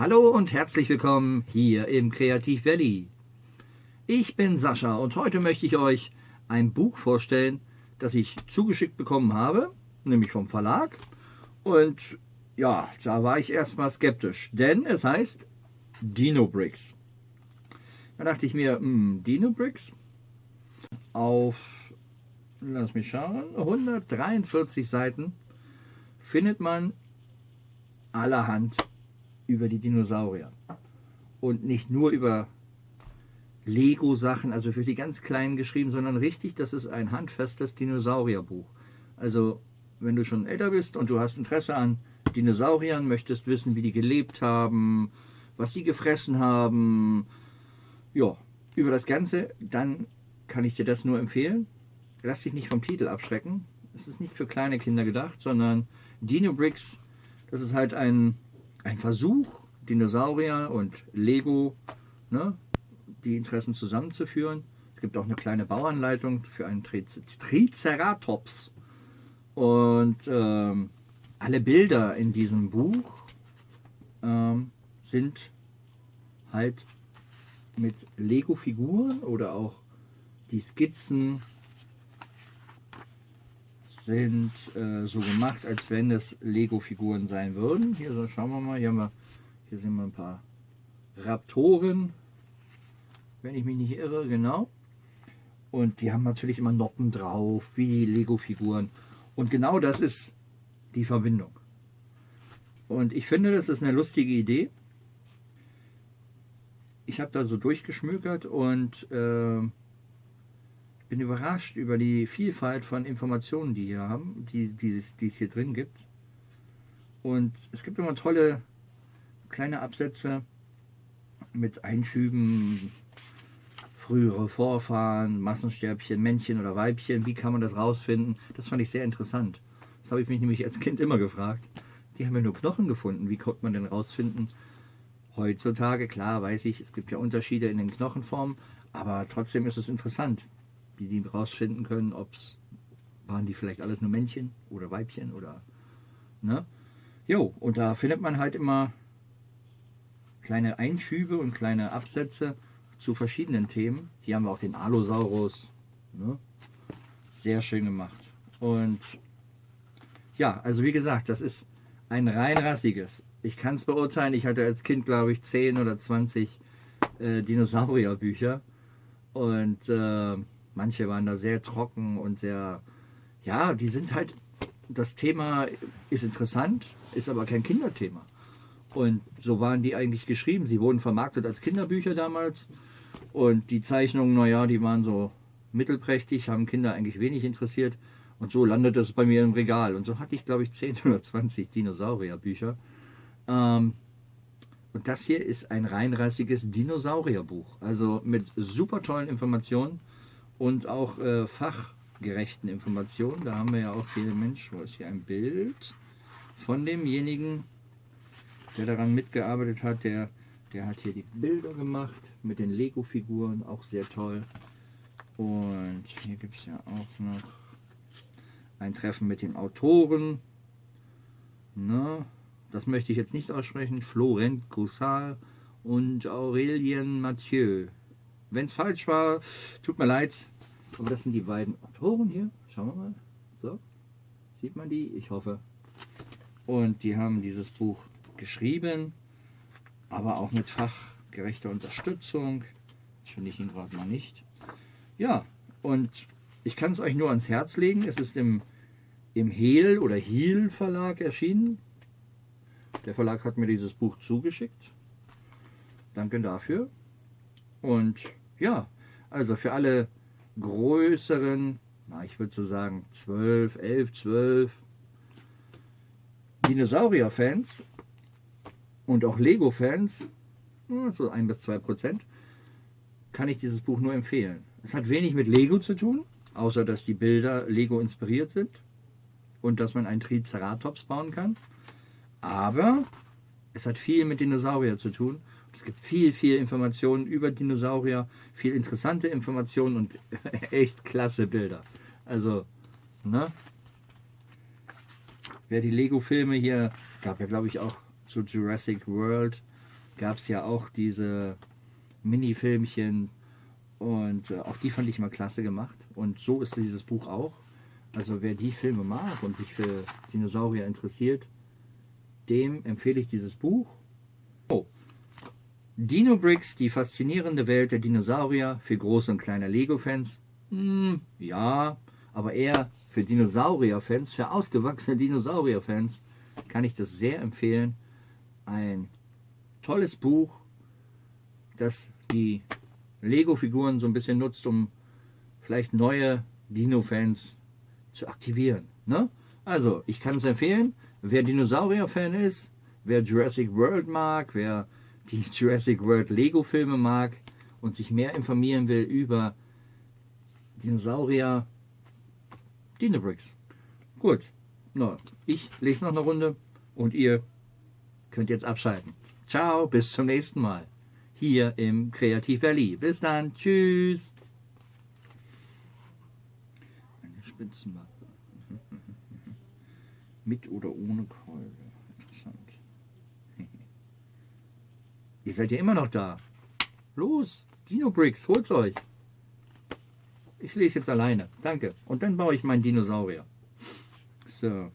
Hallo und herzlich willkommen hier im Kreativ Valley. Ich bin Sascha und heute möchte ich euch ein Buch vorstellen, das ich zugeschickt bekommen habe, nämlich vom Verlag. Und ja, da war ich erstmal skeptisch, denn es heißt Dino Bricks. Da dachte ich mir, hm, Dino Bricks auf, lass mich schauen, 143 Seiten findet man allerhand über die Dinosaurier. Und nicht nur über Lego-Sachen, also für die ganz Kleinen geschrieben, sondern richtig, das ist ein handfestes Dinosaurierbuch. Also wenn du schon älter bist und du hast Interesse an Dinosauriern, möchtest wissen, wie die gelebt haben, was die gefressen haben, ja, über das Ganze, dann kann ich dir das nur empfehlen. Lass dich nicht vom Titel abschrecken. Es ist nicht für kleine Kinder gedacht, sondern Dino Bricks, das ist halt ein, ein Versuch, Dinosaurier und Lego, ne, die Interessen zusammenzuführen. Es gibt auch eine kleine Bauanleitung für einen Triceratops. Und ähm, alle Bilder in diesem Buch ähm, sind halt mit Lego-Figuren oder auch die Skizzen sind äh, so gemacht, als wenn es Lego-Figuren sein würden. Hier so, schauen wir mal, hier, haben wir, hier sind wir ein paar Raptoren, wenn ich mich nicht irre, genau. Und die haben natürlich immer Noppen drauf, wie die Lego-Figuren. Und genau das ist die Verbindung. Und ich finde, das ist eine lustige Idee. Ich habe da so durchgeschmökert und äh, bin überrascht über die Vielfalt von Informationen, die hier haben, die, die, die es hier drin gibt. Und es gibt immer tolle kleine Absätze mit Einschüben, frühere Vorfahren, Massensterbchen, Männchen oder Weibchen, wie kann man das rausfinden? Das fand ich sehr interessant. Das habe ich mich nämlich als Kind immer gefragt. Die haben ja nur Knochen gefunden, wie konnte man denn rausfinden? Heutzutage, klar, weiß ich, es gibt ja Unterschiede in den Knochenformen, aber trotzdem ist es interessant, wie die rausfinden können, ob es waren die vielleicht alles nur Männchen oder Weibchen oder ne? Jo, und da findet man halt immer kleine Einschübe und kleine Absätze zu verschiedenen Themen. Hier haben wir auch den Allosaurus. Ne? Sehr schön gemacht. Und ja, also wie gesagt, das ist ein rein rassiges. Ich kann es beurteilen, ich hatte als Kind, glaube ich, 10 oder 20 äh, Dinosaurierbücher. Und äh, Manche waren da sehr trocken und sehr, ja, die sind halt, das Thema ist interessant, ist aber kein Kinderthema. Und so waren die eigentlich geschrieben. Sie wurden vermarktet als Kinderbücher damals. Und die Zeichnungen, naja, die waren so mittelprächtig, haben Kinder eigentlich wenig interessiert. Und so landete es bei mir im Regal. Und so hatte ich, glaube ich, 10 oder 20 Dinosaurierbücher. Ähm, und das hier ist ein reinrassiges Dinosaurierbuch. Also mit super tollen Informationen und auch äh, fachgerechten Informationen. Da haben wir ja auch viele Menschen. Wo ist hier ein Bild von demjenigen, der daran mitgearbeitet hat? Der, der hat hier die Bilder gemacht mit den Lego-Figuren, auch sehr toll. Und hier gibt es ja auch noch ein Treffen mit den Autoren. Na, das möchte ich jetzt nicht aussprechen. Florent Goussal und Aurelien Mathieu. Wenn es falsch war, tut mir leid. Aber das sind die beiden Autoren hier. Schauen wir mal. So, sieht man die? Ich hoffe. Und die haben dieses Buch geschrieben, aber auch mit fachgerechter Unterstützung. Das finde ich ihn gerade mal nicht. Ja, und ich kann es euch nur ans Herz legen. Es ist im, im Hehl oder Hiel Verlag erschienen. Der Verlag hat mir dieses Buch zugeschickt. Danke dafür. Und ja, also für alle größeren, na, ich würde so sagen 12, 11, 12 Dinosaurier-Fans und auch Lego-Fans, so 1 bis 2 Prozent, kann ich dieses Buch nur empfehlen. Es hat wenig mit Lego zu tun, außer dass die Bilder Lego inspiriert sind und dass man einen Triceratops bauen kann. Aber es hat viel mit Dinosaurier zu tun es gibt viel, viel Informationen über Dinosaurier, viel interessante Informationen und echt klasse Bilder. Also, ne? Wer die Lego-Filme hier, gab ja glaube ich auch zu Jurassic World gab es ja auch diese Mini-Filmchen und äh, auch die fand ich mal klasse gemacht. Und so ist dieses Buch auch. Also wer die Filme mag und sich für Dinosaurier interessiert, dem empfehle ich dieses Buch. Dino Bricks, die faszinierende Welt der Dinosaurier für große und kleine Lego-Fans. Hm, ja, aber eher für Dinosaurier-Fans, für ausgewachsene Dinosaurier-Fans kann ich das sehr empfehlen. Ein tolles Buch, das die Lego-Figuren so ein bisschen nutzt, um vielleicht neue Dino-Fans zu aktivieren. Ne? Also, ich kann es empfehlen, wer Dinosaurier-Fan ist, wer Jurassic World mag, wer die Jurassic World Lego-Filme mag und sich mehr informieren will über Dinosaurier, Dinobricks. Gut, no, ich lese noch eine Runde und ihr könnt jetzt abschalten. Ciao, bis zum nächsten Mal hier im Kreativ Valley. Bis dann, tschüss. Eine Spitzenmappe. Mit oder ohne Keule. Interessant. Ihr seid ja immer noch da. Los, Dino Bricks, holt's euch. Ich lese jetzt alleine. Danke. Und dann baue ich meinen Dinosaurier. So.